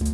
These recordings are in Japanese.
えっ?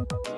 ん?